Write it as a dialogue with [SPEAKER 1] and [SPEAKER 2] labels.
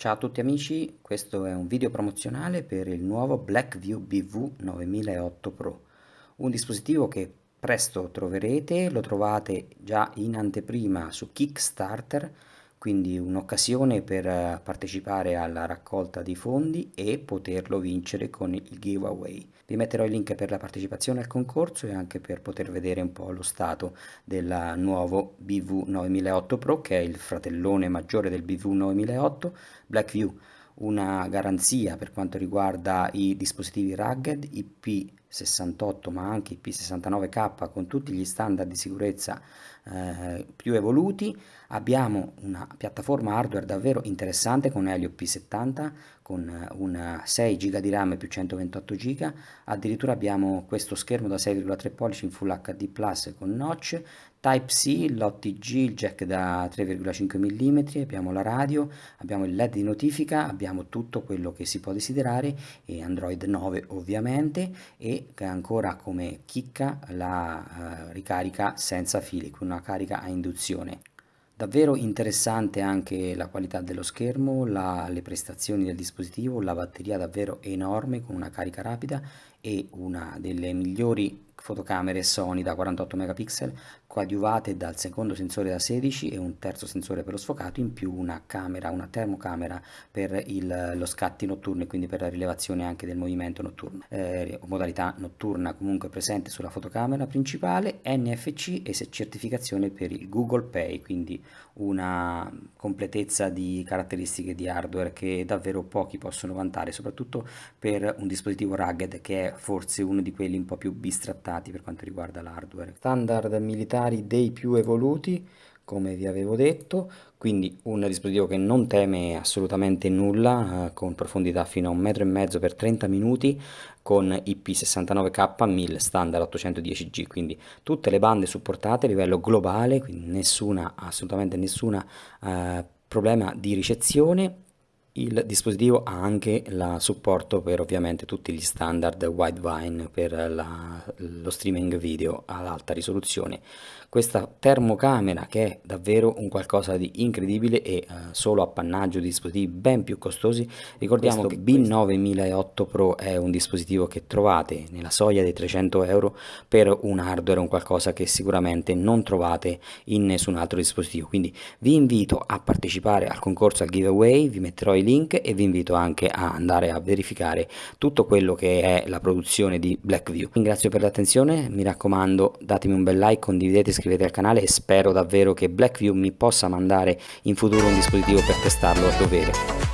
[SPEAKER 1] Ciao a tutti amici, questo è un video promozionale per il nuovo Blackview BV 9008 Pro, un dispositivo che presto troverete, lo trovate già in anteprima su Kickstarter, quindi un'occasione per eh, partecipare alla raccolta di fondi e poterlo vincere con il giveaway. Vi metterò il link per la partecipazione al concorso e anche per poter vedere un po' lo stato del nuovo BV 9008 Pro che è il fratellone maggiore del BV 9008 Blackview una garanzia per quanto riguarda i dispositivi rugged IP68 ma anche IP69K con tutti gli standard di sicurezza eh, più evoluti. Abbiamo una piattaforma hardware davvero interessante con Helio P70 con una 6 GB di RAM più 128 GB addirittura abbiamo questo schermo da 6,3 pollici in Full HD Plus con notch. Type-C, l'OTG, il jack da 3,5 mm, abbiamo la radio, abbiamo il LED di notifica, abbiamo tutto quello che si può desiderare e Android 9 ovviamente. E ancora come chicca la uh, ricarica senza fili, con una carica a induzione. Davvero interessante anche la qualità dello schermo, la, le prestazioni del dispositivo, la batteria davvero enorme con una carica rapida e una delle migliori fotocamere Sony da 48 megapixel coadiuvate dal secondo sensore da 16 e un terzo sensore per lo sfocato in più una camera, una termocamera per il, lo scatti notturno e quindi per la rilevazione anche del movimento notturno eh, modalità notturna comunque presente sulla fotocamera principale NFC e certificazione per il Google Pay quindi una completezza di caratteristiche di hardware che davvero pochi possono vantare soprattutto per un dispositivo rugged che è forse uno di quelli un po' più bistrattati adattati per quanto riguarda l'hardware. Standard militari dei più evoluti, come vi avevo detto, quindi un dispositivo che non teme assolutamente nulla, eh, con profondità fino a un metro e mezzo per 30 minuti, con IP69K 1000 standard 810G, quindi tutte le bande supportate a livello globale, quindi nessuna, assolutamente nessuna eh, problema di ricezione il dispositivo ha anche il supporto per ovviamente tutti gli standard Widevine per la, lo streaming video ad alta risoluzione. Questa termocamera che è davvero un qualcosa di incredibile e uh, solo appannaggio di dispositivi ben più costosi. Ricordiamo questo, che B9008 Pro è un dispositivo che trovate nella soglia dei 300 euro per un hardware, un qualcosa che sicuramente non trovate in nessun altro dispositivo. Quindi vi invito a partecipare al concorso al giveaway, vi metterò i link e vi invito anche a andare a verificare tutto quello che è la produzione di Blackview. Ringrazio per l'attenzione, mi raccomando datemi un bel like, condividete, iscrivetevi al canale e spero davvero che Blackview mi possa mandare in futuro un dispositivo per testarlo a dovere.